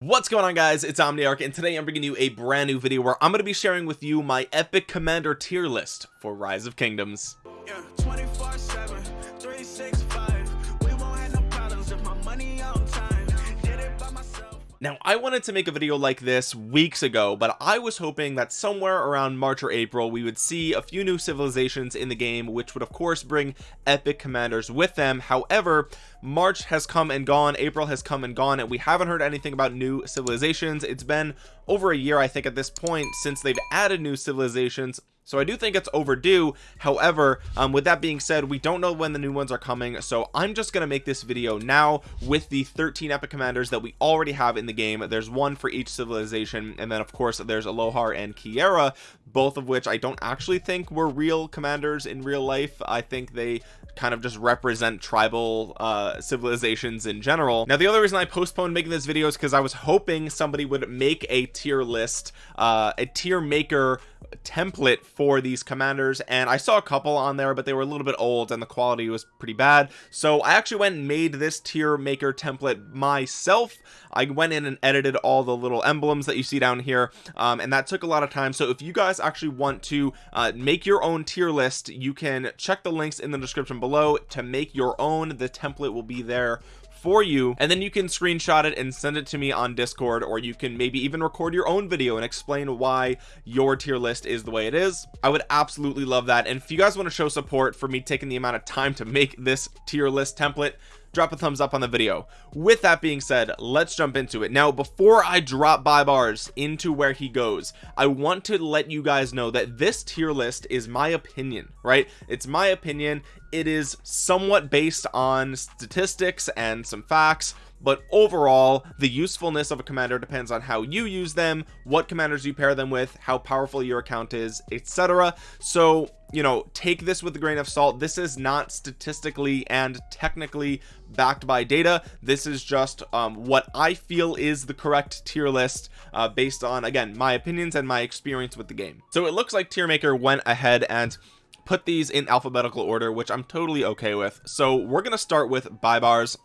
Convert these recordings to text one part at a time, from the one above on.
what's going on guys? It's omniarch and today i'm bringing you a brand new video where i'm going to be sharing with you my epic commander tier list for rise of kingdoms. Yeah, 24 7 365 we won't have no problems if my money on time. Did it by myself. Now I wanted to make a video like this weeks ago but I was hoping that somewhere around March or April we would see a few new civilizations in the game which would of course bring epic commanders with them. However March has come and gone April has come and gone and we haven't heard anything about new civilizations. It's been over a year I think at this point since they've added new civilizations so I do think it's overdue. However um, with that being said we don't know when the new ones are coming so I'm just gonna make this video now with the 13 epic commanders that we already have in the game. There's one for each civilization and then of course there's Alohar and Keira both of which I don't actually think were real commanders in real life. I think they kind of just represent tribal uh civilizations in general. Now the other reason I postponed making this video is because I was hoping somebody would make a tier list uh a tier maker template for these commanders and I saw a couple on there but they were a little bit old and the quality was pretty bad. So I actually went and made this tier maker template myself. I went in and edited all the little emblems that you see down here um, and that took a lot of time. So if you guys actually want to uh, make your own tier list you can check the links in the description below to make your own. The template will be there for you. And then you can screenshot it and send it to me on discord or you can maybe even record your own video and explain why your tier list is the way it is. I would absolutely love that. And if you guys want to show support for me taking the amount of time to make this tier list template drop a thumbs up on the video. With that being said let's jump into it. Now before I drop by bars into where he goes I want to let you guys know that this tier list is my opinion right? It's my opinion. It is somewhat based on statistics and some facts but overall the usefulness of a commander depends on how you use them what commanders you pair them with how powerful your account is etc so you know take this with a grain of salt. This is not statistically and technically backed by data. This is just um, what I feel is the correct tier list uh, based on again my opinions and my experience with the game. So it looks like tier maker went ahead and put these in alphabetical order which I'm totally okay with. So we're gonna start with Baibars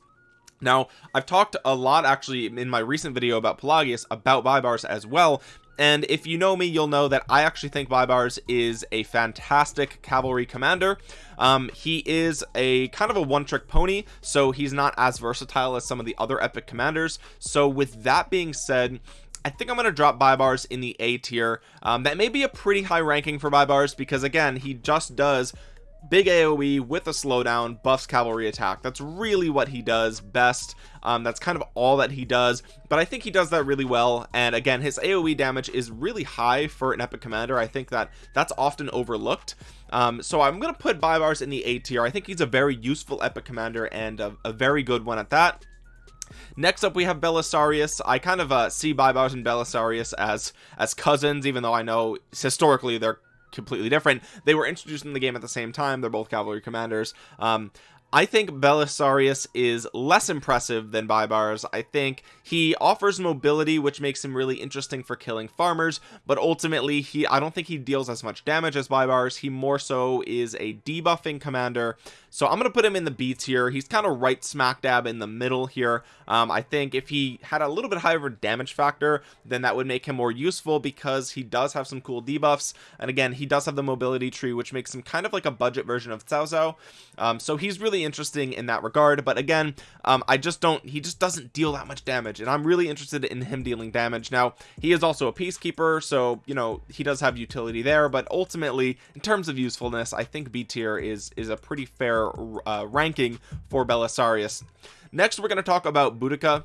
now I've talked a lot actually in my recent video about Pelagius about Baibars as well and if you know me you'll know that I actually think Baibars is a fantastic cavalry commander. Um he is a kind of a one-trick pony so he's not as versatile as some of the other epic commanders. So with that being said I think I'm going to drop Baibars in the A tier. Um, that may be a pretty high ranking for Baibars because again he just does big aoe with a slowdown buffs cavalry attack. That's really what he does best. Um, that's kind of all that he does. But i think he does that really well. And again his aoe damage is really high for an epic commander. I think that that's often overlooked. Um, so i'm gonna put Baibars in the a tier. I think he's a very useful epic commander and a, a very good one at that. Next up we have Belisarius. I kind of uh, see Baibars and Belisarius as as cousins even though I know historically they're completely different. They were introduced in the game at the same time. They're both cavalry commanders. Um I think Belisarius is less impressive than Baibars. I think he offers mobility, which makes him really interesting for killing farmers, but ultimately he I don't think he deals as much damage as Baibars. He more so is a debuffing commander. So I'm going to put him in the B tier. He's kind of right smack dab in the middle here. Um, I think if he had a little bit higher damage factor, then that would make him more useful because he does have some cool debuffs. And again, he does have the mobility tree, which makes him kind of like a budget version of Cao Cao. Um, so he's really interesting in that regard but again um, I just don't he just doesn't deal that much damage and I'm really interested in him dealing damage. Now he is also a peacekeeper so you know he does have utility there but ultimately in terms of usefulness I think B tier is is a pretty fair uh, ranking for Belisarius. Next we're going to talk about Boudica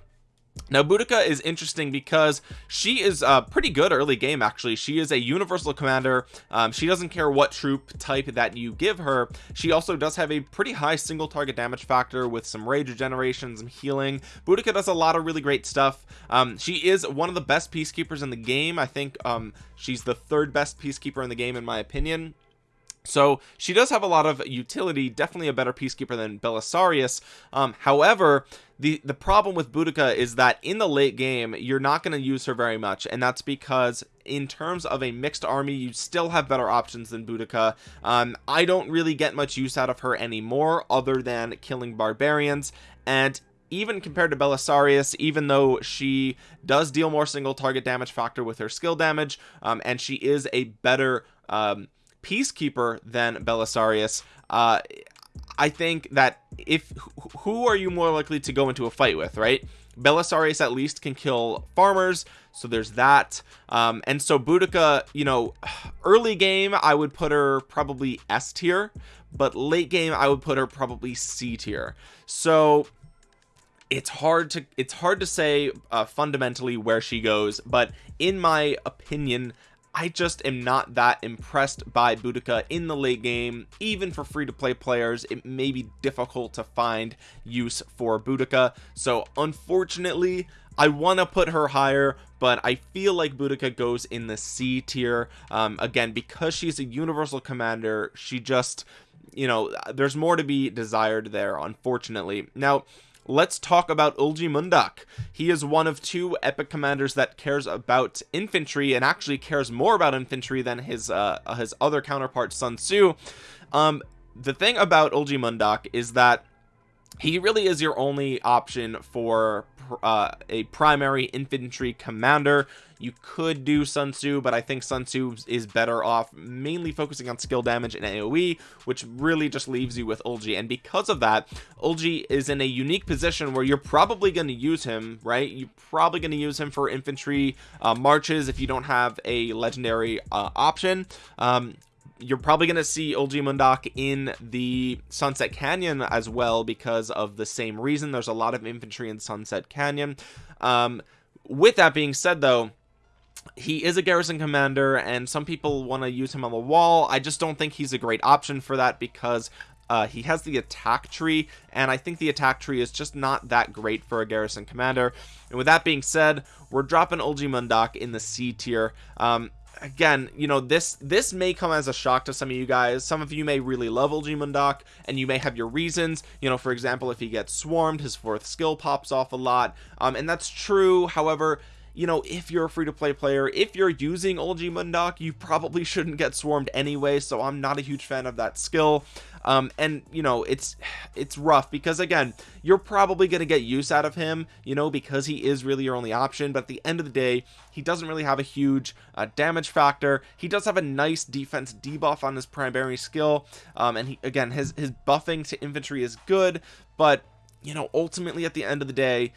now Boudica is interesting because she is a pretty good early game actually. She is a universal commander. Um, she doesn't care what troop type that you give her. She also does have a pretty high single target damage factor with some rage regeneration some healing. Boudica does a lot of really great stuff. Um, she is one of the best peacekeepers in the game. I think um, she's the third best peacekeeper in the game in my opinion so she does have a lot of utility definitely a better peacekeeper than Belisarius. Um, however the the problem with Boudica is that in the late game you're not going to use her very much and that's because in terms of a mixed army you still have better options than Boudica. Um, I don't really get much use out of her anymore other than killing barbarians and even compared to Belisarius even though she does deal more single target damage factor with her skill damage um, and she is a better um, peacekeeper than Belisarius. Uh, I think that if who are you more likely to go into a fight with right? Belisarius at least can kill farmers so there's that. Um, and so Boudica you know early game I would put her probably S tier but late game I would put her probably C tier. So it's hard to it's hard to say uh, fundamentally where she goes but in my opinion I just am not that impressed by Boudica in the late game. Even for free-to-play players it may be difficult to find use for Boudica so unfortunately I want to put her higher but I feel like Boudica goes in the C tier. Um, again because she's a universal commander she just you know there's more to be desired there unfortunately. Now let's talk about Eulji Mundeok he is one of two epic commanders that cares about infantry and actually cares more about infantry than his uh his other counterpart Sun Tzu. Um the thing about Eulji Mundeok is that he really is your only option for uh, a primary infantry commander. You could do Sun Tzu but I think Sun Tzu is better off mainly focusing on skill damage and AoE which really just leaves you with Eulji. And because of that Eulji is in a unique position where you're probably going to use him right? You're probably going to use him for infantry uh, marches if you don't have a legendary uh, option. Um, you're probably going to see Eulji Mundeok in the Sunset Canyon as well because of the same reason. There's a lot of infantry in Sunset Canyon. Um, with that being said though he is a garrison commander and some people want to use him on the wall. I just don't think he's a great option for that because uh, he has the attack tree and I think the attack tree is just not that great for a garrison commander. And with that being said we're dropping Eulji Mundeok in the C tier. Um, again you know this this may come as a shock to some of you guys. Some of you may really love Mundeok and you may have your reasons. You know for example if he gets swarmed his fourth skill pops off a lot. Um, and that's true. However you know if you're a free-to-play player if you're using Eulji Mundeok you probably shouldn't get swarmed anyway so I'm not a huge fan of that skill. Um and you know it's it's rough because again you're probably going to get use out of him you know because he is really your only option but at the end of the day he doesn't really have a huge uh, damage factor. He does have a nice defense debuff on his primary skill um and he again his his buffing to infantry is good but you know ultimately at the end of the day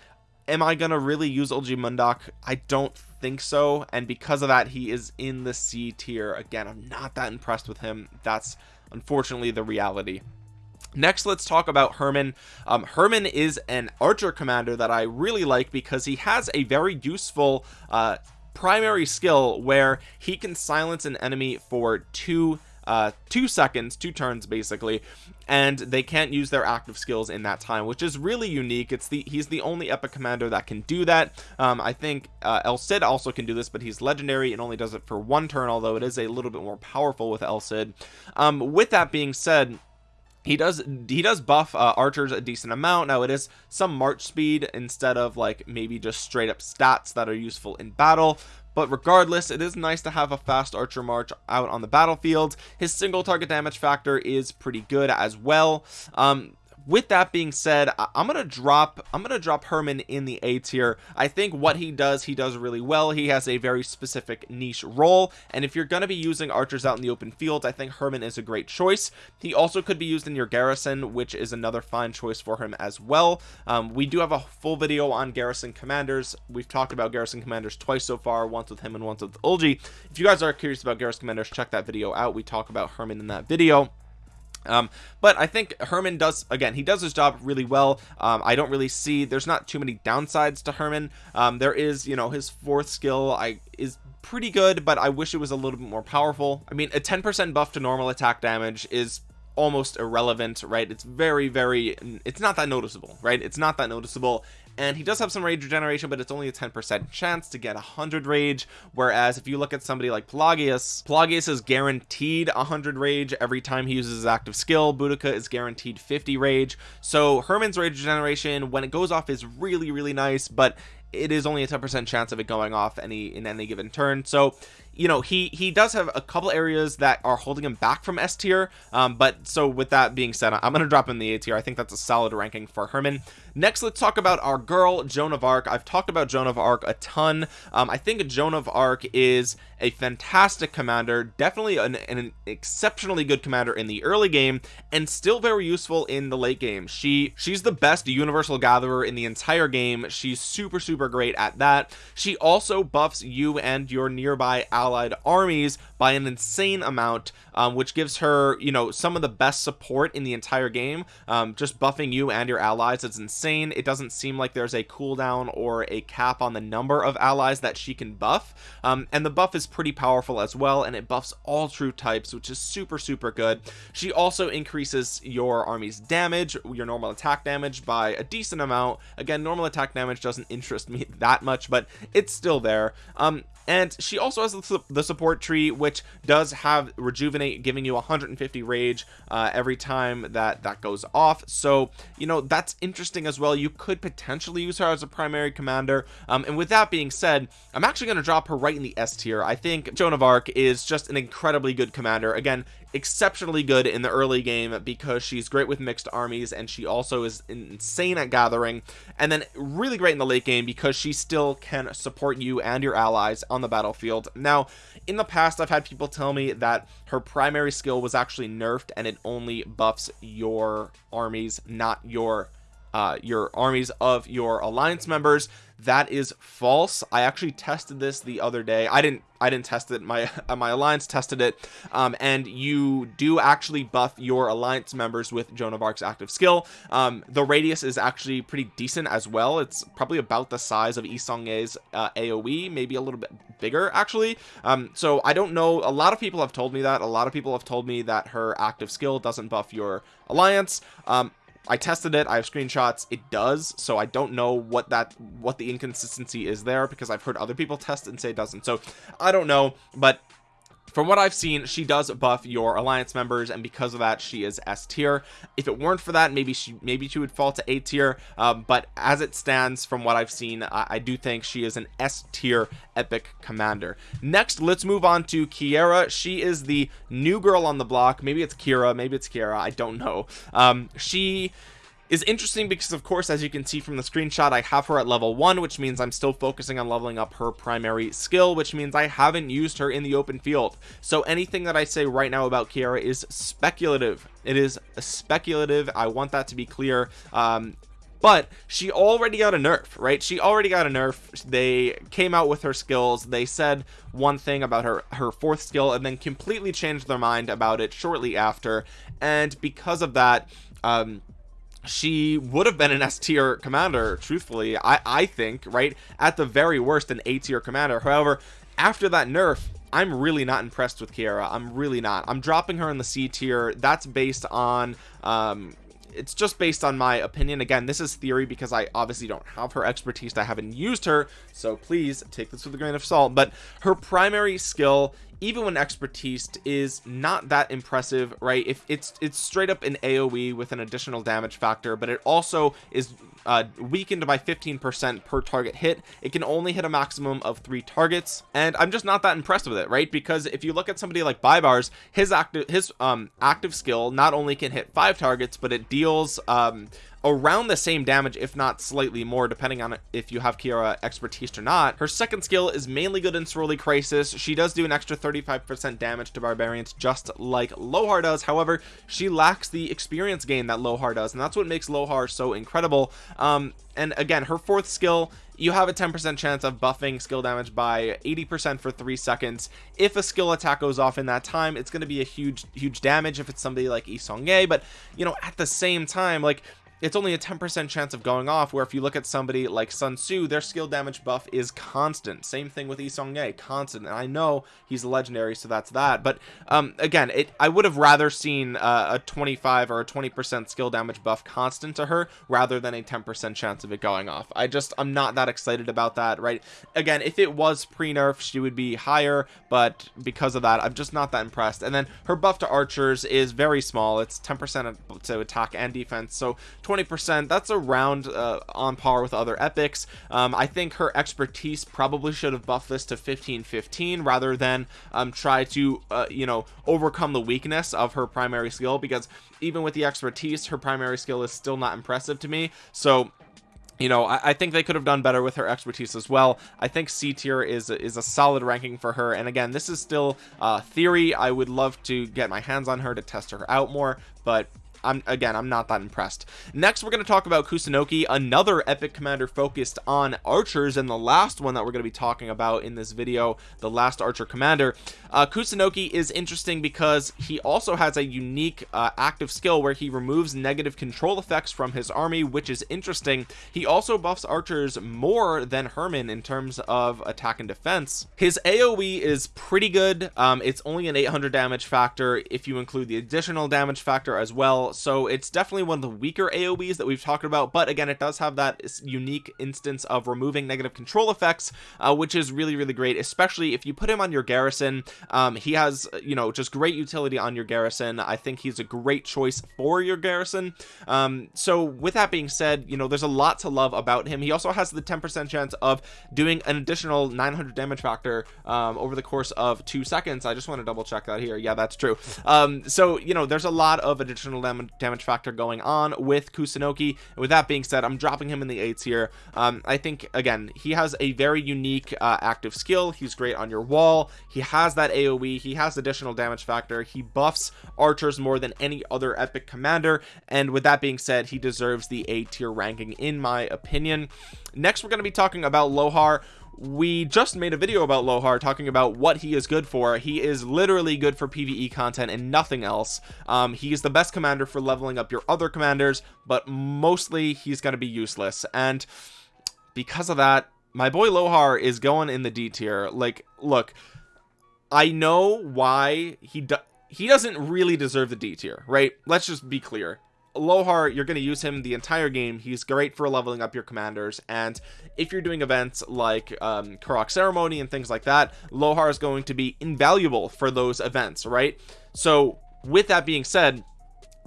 am I gonna really use Eulji Mundeok? I don't think so and because of that he is in the C tier again I'm not that impressed with him that's unfortunately the reality next let's talk about Hermann. um, Hermann is an archer commander that I really like because he has a very useful uh, primary skill where he can silence an enemy for two uh two seconds two turns basically and they can't use their active skills in that time which is really unique. It's the he's the only epic commander that can do that. Um i think uh el cid also can do this but he's legendary and only does it for one turn although it is a little bit more powerful with el cid. Um with that being said he does he does buff uh, archers a decent amount. Now it is some march speed instead of like maybe just straight up stats that are useful in battle but regardless it is nice to have a fast archer march out on the battlefield. His single target damage factor is pretty good as well. Um with that being said i'm gonna drop i'm gonna drop hermann in the a tier. I think what he does he does really well. He has a very specific niche role. And if you're to be using archers out in the open field i think Hermann is a great choice. He also could be used in your garrison which is another fine choice for him as well. Um, we do have a full video on garrison commanders. We've talked about garrison commanders twice so far once with him and once with Eulji if you guys are curious about garrison commanders check that video out. We talk about Hermann in that video um but i think hermann does again he does his job really well. Um i don't really see there's not too many downsides to hermann. Um there is you know his fourth skill i is pretty good but i wish it was a little bit more powerful. I mean a 10 percent buff to normal attack damage is almost irrelevant right? It's very very it's not that noticeable right? It's not that noticeable and he does have some rage regeneration but it's only a 10% chance to get 100 rage. Whereas if you look at somebody like Pelagius Pelagius is guaranteed 100 rage every time he uses his active skill. Boudica is guaranteed 50 rage. So Hermann's rage regeneration when it goes off is really really nice but it is only a 10% chance of it going off any in any given turn. So you know he he does have a couple areas that are holding him back from S tier um, but so with that being said I'm gonna drop in the A tier. I think that's a solid ranking for Hermann next let's talk about our girl Joan of Arc. I've talked about Joan of Arc a ton. Um, I think Joan of Arc is a fantastic commander definitely an, an, exceptionally good commander in the early game and still very useful in the late game. She she's the best universal gatherer in the entire game. She's super super great at that. She also buffs you and your nearby allied armies by an insane amount um, which gives her you know some of the best support in the entire game. Um, just buffing you and your allies it's insane it doesn't seem like there's a cooldown or a cap on the number of allies that she can buff. Um, and the buff is pretty powerful as well and it buffs all true types which is super super good. She also increases your army's damage your normal attack damage by a decent amount. Again normal attack damage doesn't interest me that much but it's still there. Um and she also has the, support tree which does have rejuvenate giving you 150 rage uh, every time that that goes off. So you know that's interesting as well. You could potentially use her as a primary commander. Um, and with that being said I'm actually going to drop her right in the S tier. I think Joan of Arc is just an incredibly good commander. Again exceptionally good in the early game because she's great with mixed armies and she also is insane at gathering. And then really great in the late game because she still can support you and your allies on the battlefield. Now in the past I've had people tell me that her primary skill was actually nerfed and it only buffs your armies not your uh your armies of your alliance members that is false. I actually tested this the other day. I didn't I didn't test it. My my alliance tested it. Um, and you do actually buff your alliance members with Joan of Arc's active skill. Um, the radius is actually pretty decent as well. It's probably about the size of Yi Seong-Gye's uh, AoE maybe a little bit bigger actually. Um, so I don't know. A lot of people have told me that. A lot of people have told me that her active skill doesn't buff your alliance. Um, I tested it I have screenshots it does so I don't know what that what the inconsistency is there because I've heard other people test and say it doesn't. So I don't know but from what I've seen she does buff your alliance members and because of that she is S tier. If it weren't for that maybe she maybe she would fall to A tier. Um, but as it stands from what I've seen I, I do think she is an S tier epic commander. Next let's move on to Keira. She is the new girl on the block. Maybe it's Kira maybe it's Kiera I don't know. Um, she is interesting because of course as you can see from the screenshot I have her at level one which means I'm still focusing on leveling up her primary skill which means I haven't used her in the open field. So anything that I say right now about Kiara is speculative. It is speculative. I want that to be clear. Um, but she already got a nerf right? She already got a nerf. They came out with her skills. They said one thing about her her fourth skill and then completely changed their mind about it shortly after. And because of that um she would have been an S tier commander truthfully I I think right at the very worst an A tier commander. However after that nerf I'm really not impressed with Keira. I'm really not. I'm dropping her in the C tier. That's based on um it's just based on my opinion. Again this is theory because I obviously don't have her expertise. I haven't used her. So please take this with a grain of salt. But her primary skill even when expertise is not that impressive right if it's it's straight up an aoe with an additional damage factor but it also is uh, weakened by 15 percent per target hit it can only hit a maximum of three targets and i'm just not that impressed with it right because if you look at somebody like Baibars his active his um active skill not only can hit five targets but it deals um around the same damage if not slightly more depending on if you have Kiara expertise or not. Her second skill is mainly good in Ceroli Crisis. She does do an extra 35 percent damage to barbarians just like Lohar does. However she lacks the experience gain that Lohar does and that's what makes Lohar so incredible. Um and again her fourth skill you have a 10% chance of buffing skill damage by 80% for three seconds. If a skill attack goes off in that time it's going to be a huge huge damage if it's somebody like Yi Seong-Gye but you know at the same time like it's only a 10% chance of going off where if you look at somebody like Sun Tzu their skill damage buff is constant. Same thing with Yi Seong-Gye constant. And I know he's a legendary so that's that. But um again it I would have rather seen uh, a 25 or a 20% skill damage buff constant to her rather than a 10% chance of it going off. I just I'm not that excited about that right? Again if it was pre-nerf she would be higher but because of that I'm just not that impressed. And then her buff to archers is very small. It's 10% to attack and defense. So 20% that's around uh, on par with other epics. Um, I think her expertise probably should have buffed this to 15 15 rather than um, try to uh, you know overcome the weakness of her primary skill because even with the expertise her primary skill is still not impressive to me. So you know I, I, think they could have done better with her expertise as well. I think C tier is is a solid ranking for her. And again this is still uh theory. I would love to get my hands on her to test her out more but I'm again I'm not that impressed. Next we're going to talk about Kusunoki another epic commander focused on archers and the last one that we're going to be talking about in this video the last archer commander. Uh, Kusunoki is interesting because he also has a unique uh, active skill where he removes negative control effects from his army which is interesting. He also buffs archers more than Hermann in terms of attack and defense. His AoE is pretty good. Um, it's only an 800 damage factor if you include the additional damage factor as well so it's definitely one of the weaker aoes that we've talked about but again it does have that unique instance of removing negative control effects uh, which is really really great especially if you put him on your garrison. Um, he has you know just great utility on your garrison. I think he's a great choice for your garrison. Um, so with that being said you know there's a lot to love about him. He also has the 10% chance of doing an additional 900 damage factor um, over the course of two seconds. I just want to double check that here. Yeah that's true. Um, so you know there's a lot of additional damage damage factor going on with Kusunoki. With that being said I'm dropping him in the eights here. Um, I think again he has a very unique uh, active skill. He's great on your wall. He has that AoE he has additional damage factor. He buffs archers more than any other epic commander. And with that being said he deserves the A tier ranking in my opinion. Next we're going to be talking about Lohar we just made a video about Lohar talking about what he is good for. He is literally good for PvE content and nothing else. Um, is the best commander for leveling up your other commanders but mostly he's going to be useless. And because of that my boy Lohar is going in the D tier. Like look I know why he do he doesn't really deserve the D tier right? Let's just be clear Lohar you're going to use him the entire game. He's great for leveling up your commanders. And if you're doing events like um Karuak ceremony and things like that Lohar is going to be invaluable for those events right? So with that being said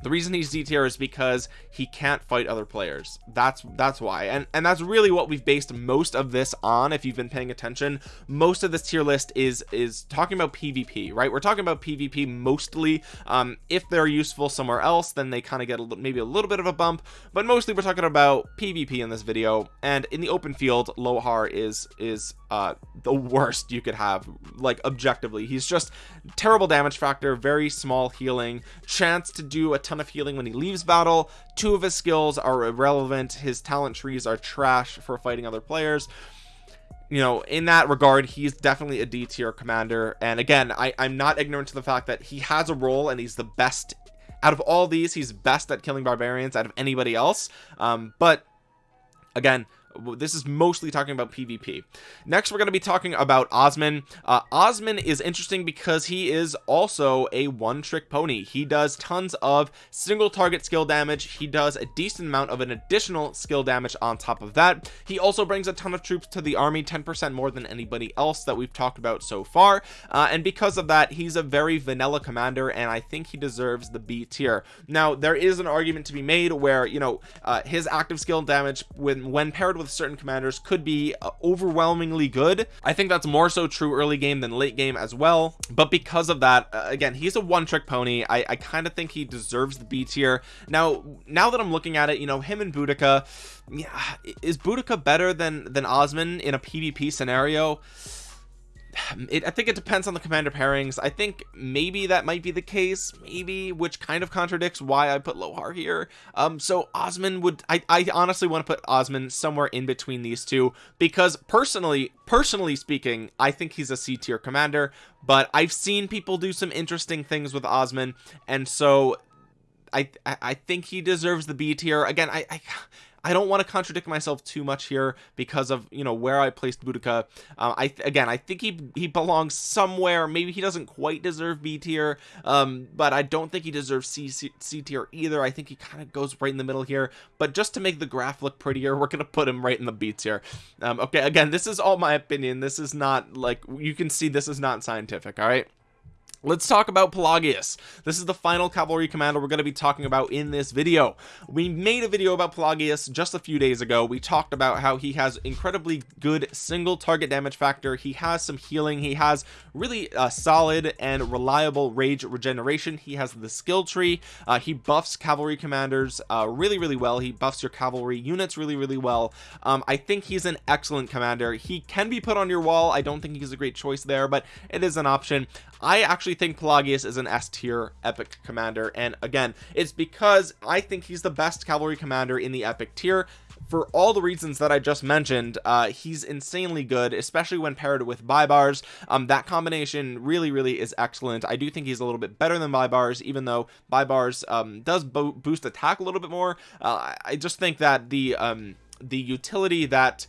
the reason he's D tier is because he can't fight other players. That's that's why. And and that's really what we've based most of this on if you've been paying attention. Most of this tier list is is talking about PvP right? We're talking about PvP mostly. Um if they're useful somewhere else then they kind of get a, maybe a little bit of a bump. But mostly we're talking about PvP in this video. And in the open field Lohar is is uh the worst you could have like objectively. He's just terrible damage factor very small healing chance to do a ton of healing when he leaves battle. Two of his skills are irrelevant. His talent trees are trash for fighting other players. You know in that regard he's definitely a d tier commander. And again i i'm not ignorant to the fact that he has a role and he's the best. Out of all these he's best at killing barbarians out of anybody else. Um but again this is mostly talking about PvP next we're going to be talking about Osman. Uh, Osman is interesting because he is also a one-trick pony. He does tons of single target skill damage. He does a decent amount of an additional skill damage on top of that. He also brings a ton of troops to the army 10% more than anybody else that we've talked about so far. Uh, and because of that he's a very vanilla commander and I think he deserves the B tier. Now there is an argument to be made where you know uh, his active skill damage when when paired with with certain commanders could be uh, overwhelmingly good. I think that's more so true early game than late game as well. But because of that uh, again he's a one-trick pony. I, I kind of think he deserves the B tier now now that I'm looking at it you know him and Boudica yeah is Boudica better than than Osman in a PvP scenario it, I think it depends on the commander pairings. I think maybe that might be the case maybe which kind of contradicts why I put Lohar here. Um so Osman would I, I honestly want to put Osman somewhere in between these two because personally personally speaking I think he's a C tier commander but I've seen people do some interesting things with Osman and so I I think he deserves the B tier. Again I, I I don't want to contradict myself too much here because of you know where I placed Boudica. Uh, I again I think he he belongs somewhere. Maybe he doesn't quite deserve B tier um, but I don't think he deserves C, C, C tier either. I think he kind of goes right in the middle here. But just to make the graph look prettier we're gonna put him right in the B tier. Um, okay again this is all my opinion. This is not like you can see this is not scientific all right let's talk about Pelagius. This is the final cavalry commander we're going to be talking about in this video. We made a video about Pelagius just a few days ago. We talked about how he has incredibly good single target damage factor. He has some healing. He has really a solid and reliable rage regeneration. He has the skill tree. Uh, he buffs cavalry commanders uh, really really well. He buffs your cavalry units really really well. Um, I think he's an excellent commander. He can be put on your wall. I don't think he's a great choice there but it is an option I actually think Pelagius is an S tier epic commander and again it's because I think he's the best cavalry commander in the epic tier. For all the reasons that I just mentioned uh he's insanely good especially when paired with Baibars um that combination really really is excellent. I do think he's a little bit better than Baibars even though Baibars um does bo boost attack a little bit more. Uh, I just think that the um the utility that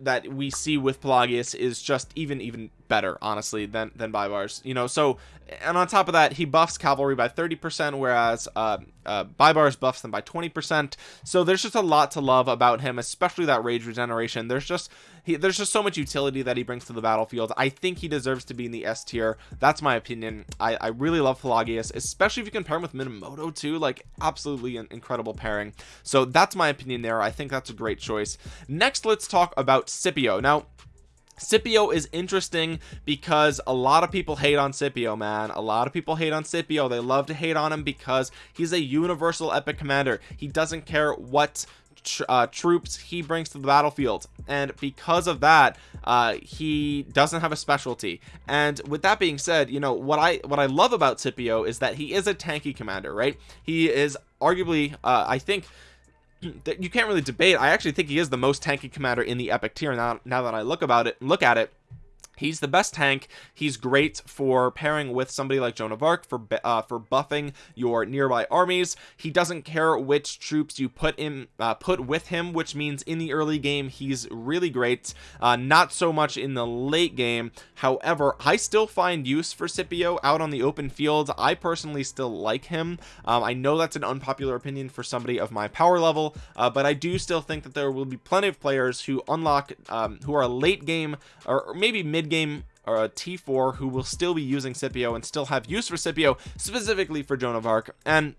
that we see with Pelagius is just even even better honestly than than Baibars you know? So and on top of that he buffs cavalry by 30 percent whereas uh, uh Baibars buffs them by 20 percent. So there's just a lot to love about him especially that rage regeneration. There's just he there's just so much utility that he brings to the battlefield. I think he deserves to be in the S tier. That's my opinion. I, I really love Pelagius especially if you can pair him with Minamoto too. Like absolutely an incredible pairing. So that's my opinion there. I think that's a great choice. Next let's talk about Scipio. Now Scipio is interesting because a lot of people hate on Scipio man. A lot of people hate on Scipio. They love to hate on him because he's a universal epic commander. He doesn't care what uh, troops he brings to the battlefield. And because of that uh, he doesn't have a specialty. And with that being said you know what I what I love about Scipio is that he is a tanky commander right? He is arguably uh, I think you can't really debate. I actually think he is the most tanky commander in the epic tier now now that I look about it look at it he's the best tank. He's great for pairing with somebody like Joan of Arc for uh, for buffing your nearby armies. He doesn't care which troops you put in uh, put with him which means in the early game he's really great. Uh, not so much in the late game. However I still find use for Scipio out on the open field. I personally still like him. Um, I know that's an unpopular opinion for somebody of my power level uh, but I do still think that there will be plenty of players who unlock um, who are late game or maybe mid mid-game or a T4 who will still be using Scipio and still have use for Scipio specifically for Joan of Arc. And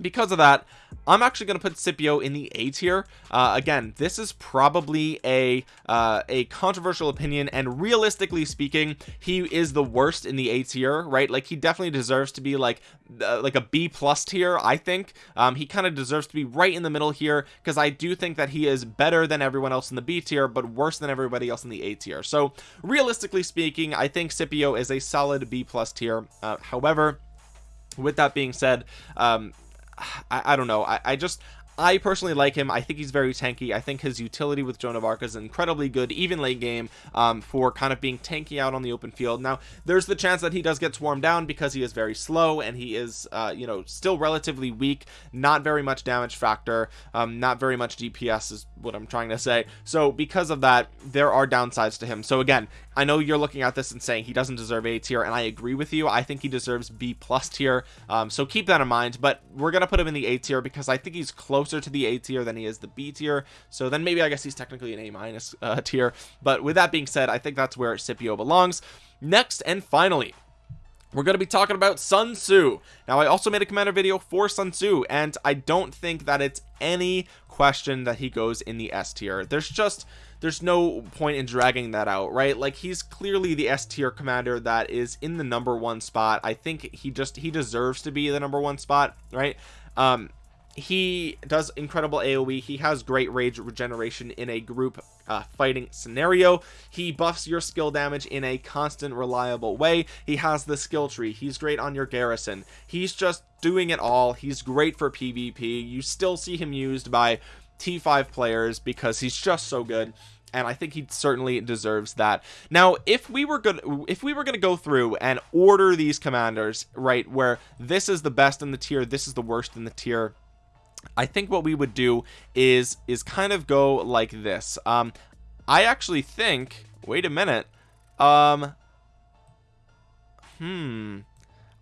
because of that I'm actually going to put Scipio in the A tier. Uh, again this is probably a uh, a controversial opinion and realistically speaking he is the worst in the A tier right? Like he definitely deserves to be like uh, like a B plus tier I think. Um, he kind of deserves to be right in the middle here because I do think that he is better than everyone else in the B tier but worse than everybody else in the A tier. So realistically speaking I think Scipio is a solid B plus tier. Uh, however with that being said um I, I don't know. I, I just I personally like him. I think he's very tanky. I think his utility with Joan of Arc is incredibly good even late game um, for kind of being tanky out on the open field. Now there's the chance that he does get swarmed down because he is very slow and he is uh, you know still relatively weak not very much damage factor um, not very much DPS is what I'm trying to say. So because of that there are downsides to him. So again I know you're looking at this and saying he doesn't deserve A tier and I agree with you. I think he deserves B plus tier. Um, so keep that in mind but we're gonna put him in the A tier because I think he's closer to the A tier than he is the B tier. So then maybe I guess he's technically an A minus uh, tier. But with that being said I think that's where Scipio belongs. Next and finally we're going to be talking about Sun Tzu. Now I also made a commander video for Sun Tzu and I don't think that it's any question that he goes in the S tier. There's just there's no point in dragging that out right? Like he's clearly the S tier commander that is in the number one spot. I think he just he deserves to be the number one spot right? Um he does incredible aoe he has great rage regeneration in a group uh, fighting scenario. He buffs your skill damage in a constant reliable way. He has the skill tree. He's great on your garrison. He's just doing it all. He's great for pvp you still see him used by T5 players because he's just so good and I think he certainly deserves that. Now if we were good if we were going to go through and order these commanders right where this is the best in the tier this is the worst in the tier I think what we would do is is kind of go like this. Um I actually think wait a minute um hmm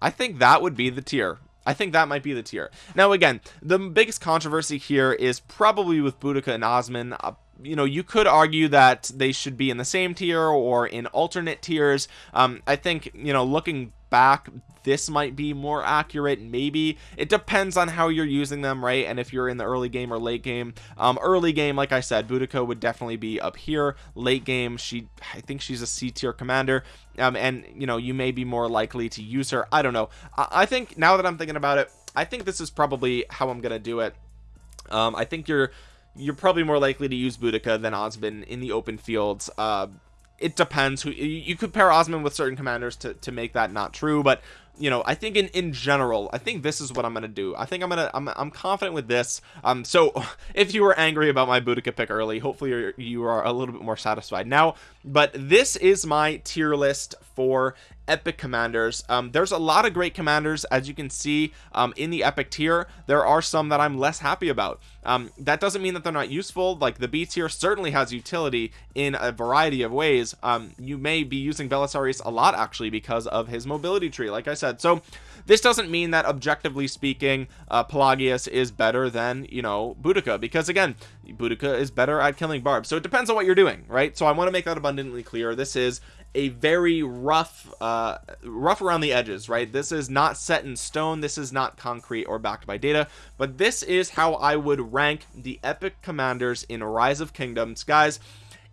I think that would be the tier. I think that might be the tier. Now again the biggest controversy here is probably with Boudica and Osman. Uh, you know you could argue that they should be in the same tier or in alternate tiers. Um, I think you know looking back this might be more accurate. Maybe it depends on how you're using them right? And if you're in the early game or late game. Um early game like I said Boudica would definitely be up here. Late game she I think she's a C tier commander. Um and you know you may be more likely to use her. I don't know. I, I think now that I'm thinking about it I think this is probably how I'm gonna do it. Um I think you're you're probably more likely to use Boudica than Osman in the open fields. Uh it depends who you could pair Osman with certain commanders to, to make that not true but you know I think in in general I think this is what I'm gonna do. I think I'm gonna I'm, I'm confident with this. Um so if you were angry about my Boudica pick early hopefully you're, you are a little bit more satisfied now. But this is my tier list for epic commanders. Um, there's a lot of great commanders as you can see um, in the epic tier. There are some that I'm less happy about. Um, that doesn't mean that they're not useful. Like the B tier certainly has utility in a variety of ways. Um, you may be using Belisarius a lot actually because of his mobility tree. Like I said. So this doesn't mean that objectively speaking uh, Pelagius is better than you know Boudica because again Boudica is better at killing barbs. So it depends on what you're doing right? So I want to make that abundantly clear. This is a very rough uh rough around the edges right? This is not set in stone. This is not concrete or backed by data. But this is how I would rank the epic commanders in rise of kingdoms. Guys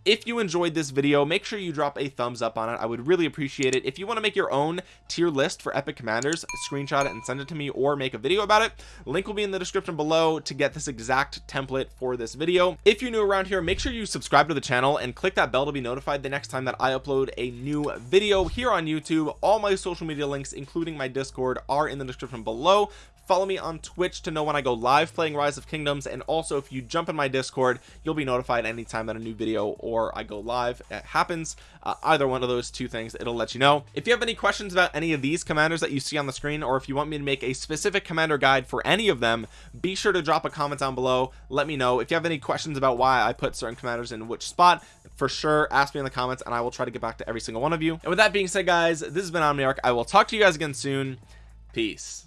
if you enjoyed this video make sure you drop a thumbs up on it. I would really appreciate it. If you want to make your own tier list for epic commanders screenshot it and send it to me or make a video about it. Link will be in the description below to get this exact template for this video. If you're new around here make sure you subscribe to the channel and click that bell to be notified the next time that I upload a new video here on YouTube. All my social media links including my discord are in the description below follow me on twitch to know when i go live playing rise of kingdoms and also if you jump in my discord you'll be notified anytime that a new video or i go live it happens. Uh, either one of those two things it'll let you know. If you have any questions about any of these commanders that you see on the screen or if you want me to make a specific commander guide for any of them be sure to drop a comment down below. Let me know. If you have any questions about why i put certain commanders in which spot for sure ask me in the comments and i will try to get back to every single one of you. And with that being said guys this has been omniarch. I will talk to you guys again soon. Peace